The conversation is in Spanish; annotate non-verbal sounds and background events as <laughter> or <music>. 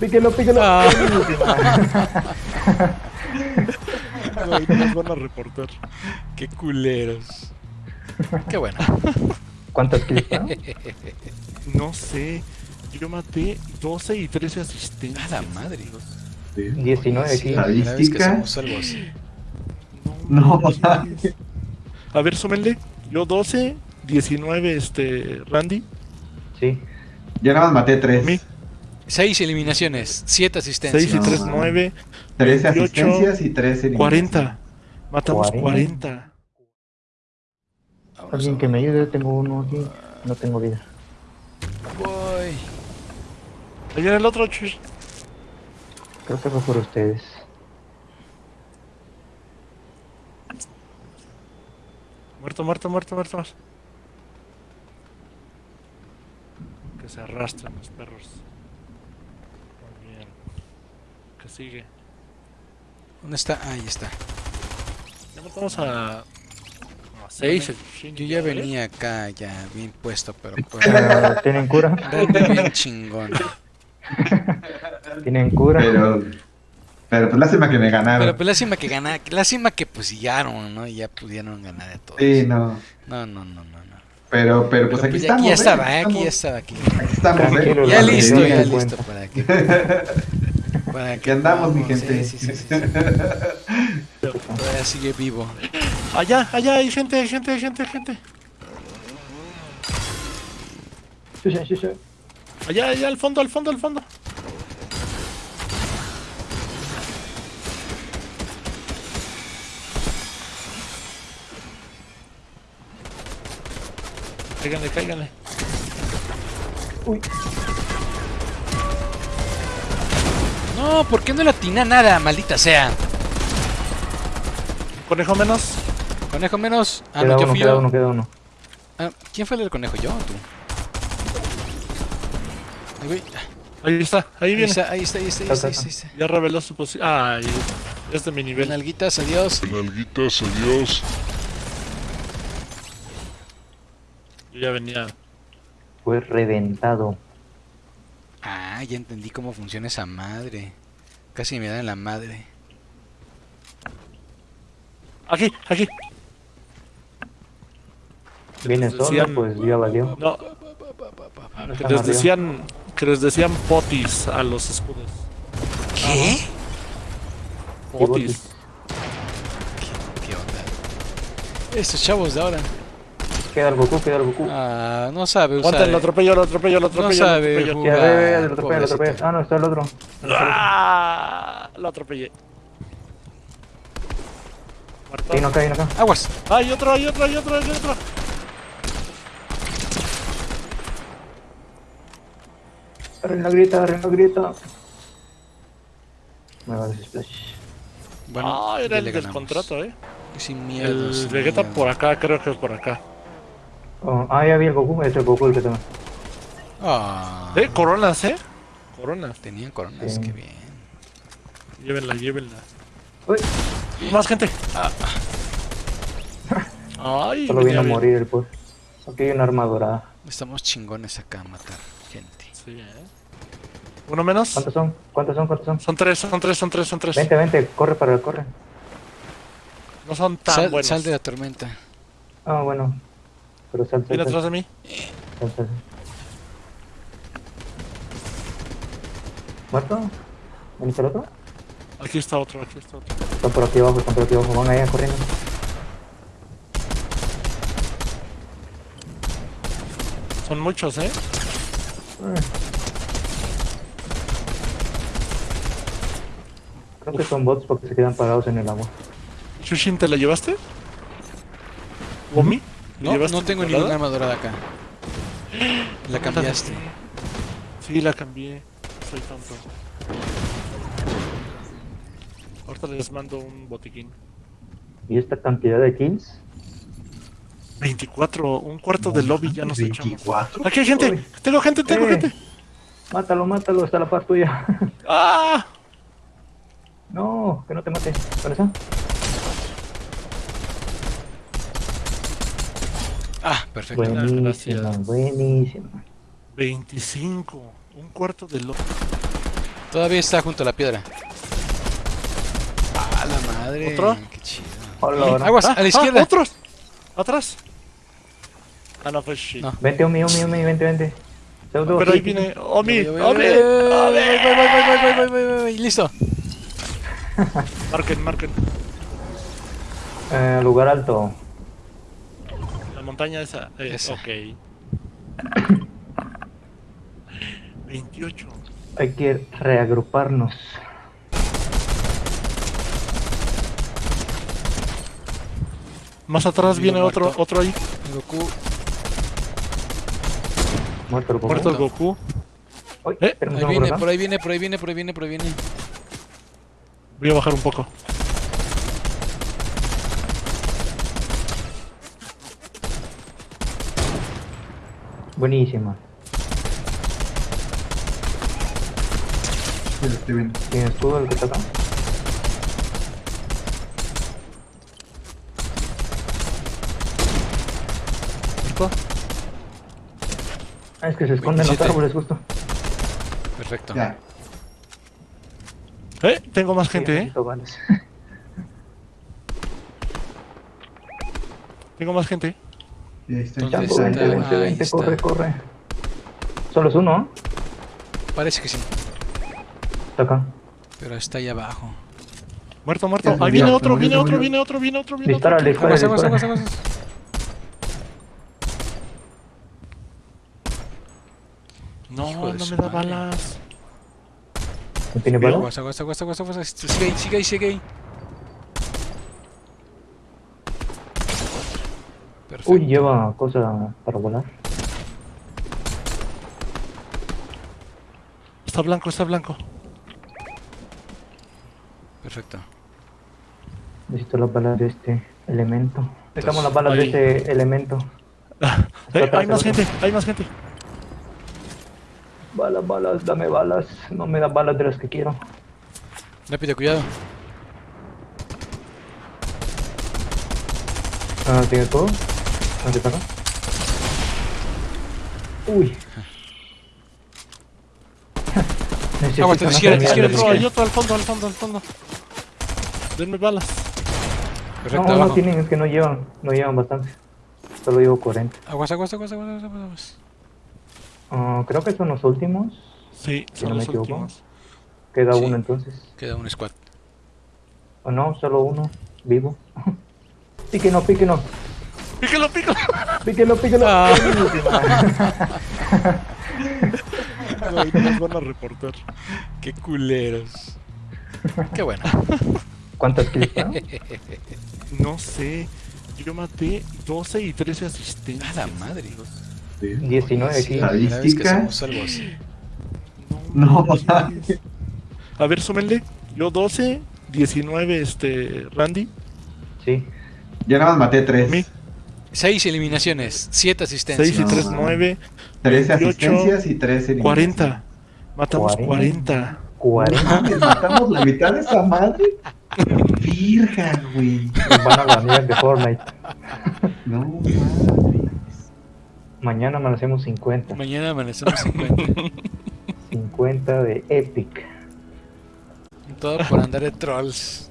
Píquelo, píquelo. Ah. Ay, nos van a reportar. Qué culeros. Qué bueno. ¿Cuántas kills fueron? No sé. Yo maté 12 y 13 asistencias. A la madre. 19 Sí, Estadística. hacemos algo así. No, manches. A ver, súmenle. Yo 12, 19, este, Randy. Sí. Yo nada más maté Mi tres. Seis eliminaciones, siete 6 asistencias. y No, 3, man. 9, 13 28, asistencias y 13 40. Matamos 40. 40. Vámonos, Alguien que me ayude, tengo uno aquí. No tengo vida. Voy. Allá en el otro, chush. Creo que fue por ustedes. Muerto, muerto, muerto, muerto. Que se arrastran los perros. Que sigue. ¿Dónde está? Ahí está. Ya matamos a. a 6. Yo ya venía acá, ya bien puesto, pero pues. ¿Tienen cura? Bien chingón. <laughs> ¿Tienen cura? Pero, pero pues lástima que me ganaron. Pero pues lástima que gana, lástima que pues llegaron, ¿no? Y ya pudieron ganar de todos. Sí, no. No, no, no, no, no. Pero, pero pues Pero, aquí pues, ya- estamos. ya ¿eh? estaba, ¿eh? Aquí Estamos- ya estaba, aquí. Aquí estamos, ¿eh? Ya listo, ya listo cuenta. para que. <laughs> Para Aquí andamos, mi gente. Sí, sí, sí, sí, sí. Todavía sigue vivo. Allá, allá hay gente, hay gente, hay gente, hay gente. Sí, sí, sí, sí. Allá, allá, al fondo, al fondo, al fondo. Cáiganle, cáiganle. No, ¿por qué no le atina nada, maldita sea? Conejo menos. Conejo menos. Ah, Queda no, yo uno, fui queda yo. uno, queda uno. Ah, ¿Quién fue el del conejo? ¿Yo o tú? Ahí voy. Ahí está, ahí Ahí viene. está, ahí está, ahí está, ahí está, ahí está, ahí está. Ya reveló su posición. Ay, es de mi nivel. Nalguitas, adiós. Nalguitas, adiós. Yo ya venía. Fue reventado. Ah, ya entendí cómo funciona esa madre. Casi me da en la madre. Aquí, aquí. Viene les solo, decían- pues ya valió. No, que les decían, que les decían potis a los escudos. ¿Qué? Potis. ¿Qué onda? Estos chavos de ahora. Queda el Goku, queda el Goku. Ah, no sabe usar. Aguanta, lo atropello, lo atropello, lo No atropello. lo sabe atropello. jugar. Lo atropella, lo atropella. pobrecito. Ah, no, está el otro. ¡Ah! Lo atropellé. Muerto. Uno acá, uno acá. Aguas. Hay otro, hay otro, hay otro, hay otro. Reina grita, reina grita. Me va a dar splash. Bueno, ah, era el del ganamos. contrato, eh. Sin miedo. El sin Vegeta miedo. por acá, creo que es por acá. Oh, ah, ya vi el Goku, es el Goku el que toma. Ah, Eh, coronas, eh. Coronas. tenían coronas, Sí. qué bien. Llévenla, llévenla. Uy, Más gente. <laughs> Ay, solo vino a morir el pues. Aquí hay una arma dorada. Estamos chingones acá a matar gente. Sí, eh. Uno menos. ¿Cuántos son? ¿Cuántos son? ¿Cuántos son? Son tres, son tres, son tres, son tres. Vente, vente, corre para el corre. No son tan Sal, buenos. sal de la tormenta. Ah, bueno. Pero sal, sal, Viene atrás de mí. sal, sal. ¿Muerto? ¿Veniste el otro? Aquí está otro, aquí está otro. Están por aquí abajo, están por aquí abajo. Van allá corriendo. Son muchos, eh. Creo que son bots porque se quedan parados en el agua. Shushin, ¿te la llevaste? ¿Womi? No, no tengo dorada? ninguna arma dorada acá. La cambiaste. Sí, la cambié. Soy tonto. Ahorita les mando un botiquín. ¿Y esta cantidad de kills? 24, un cuarto de lobby ya nos echamos. 24. Aquí hay gente. Uy. Tengo gente, tengo Eh. gente. Mátalo, mátalo, está la par tuya. ¡Ah! no, que no te mate. ¿Dónde está? Ah, perfecto. Buenísimo, buenísimo. 25, un cuarto de lo... Todavía está junto a la piedra. ¡Ah, la madre! ¿Otro? ¡Qué chido! Aguas, ah, a la izquierda. Ah, ¿Otros? ¿Atrás? Ah, no, pues shit. No. Vente, Omi, Omi, Omi, vente, vente. Pero ahí viene Omi, Omi, Omi. Voy, voy, voy, voy, voy, voy, listo. marquen, marquen. Eh, lugar alto. Montaña esa. Eh, Esa. Ok. <coughs> 28. Hay que reagruparnos. Más atrás Vivo viene otro, muerto. otro ahí. Goku. Muerto el Goku. Muerto el Goku. Eh, Ahí viene, por ahí viene, por ahí viene, por ahí viene, por ahí viene. Voy a bajar un poco. Buenísima. Sí, lo estoy viendo. ¿Tiene escudo el que está acá? Ah, es que se esconden los 27. árboles justo. Perfecto. Ya. Eh, tengo más gente, eh. Tengo más gente. Y ahí estoy. ¿Dónde está? vente, vente, Ahí vente, está. corre, corre. Solo es uno, ¿no? Parece que sí. Está acá. Pero está ahí abajo. Muerto, muerto. Ahí viene otro, viene otro, viene otro, viene otro, viene otro. Dispárale, dispárale, Aguas, aguas, aguas, aguas. No, no me da balas. ¿No tiene balas? Aguas, aguas, aguas, aguas, aguas. Sigue ahí, sigue ahí, sigue ahí. Uy, lleva cosa para volar. Está blanco, está blanco. Perfecto. Necesito las balas de este elemento. Necesitamos las balas ahí. de este elemento. <laughs> Eh, hay más gente, hay más gente. Balas, balas, dame balas. No me das balas de las que quiero. Rápido, cuidado. Ah, ¿tiene todo? ¿Dónde está acá? Uy. <laughs> Aguanta, izquierda, izquierda, hay otro al fondo, al fondo, al fondo. Denme balas. Perfecto, No, no tienen, es que no llevan, no llevan bastante. Solo llevo 40. Aguas, aguas, aguas, aguas, aguas, aguas, aguas. Ah, creo que son los últimos. Sí, Si son no me los equivoco. últimos. Queda Sí. uno entonces. Queda un squad. O no, solo uno, vivo. <laughs> píquenos, píquenos, ¡Píquelo, píquelo! píquenos, píquenos. Ah. Ay, no <laughs> nos van a reportar. Qué culeros. Qué bueno. ¿Cuántas kills fueron? <laughs> No sé. Yo maté 12 y 13 asistencias. A la madre. Sí. 19 Sí, kills. la primera vez que Estadística. así. No, manches. A ver, súmenle. Yo 12, 19, este, Randy. Sí. Yo nada más maté mí. Tres. Seis eliminaciones, siete 6 asistencias. y No. 3, 9, Tres 28, asistencias y tres eliminaciones. 40. Matamos 40. 40. 40. Mames, matamos la mitad de esa madre. Virga, güey. Nos van a banear de Fortnite. <laughs> No mames. Mañana amanecemos 50. Mañana amanecemos 50. 50 <laughs> de Epic. Todo por andar de trolls.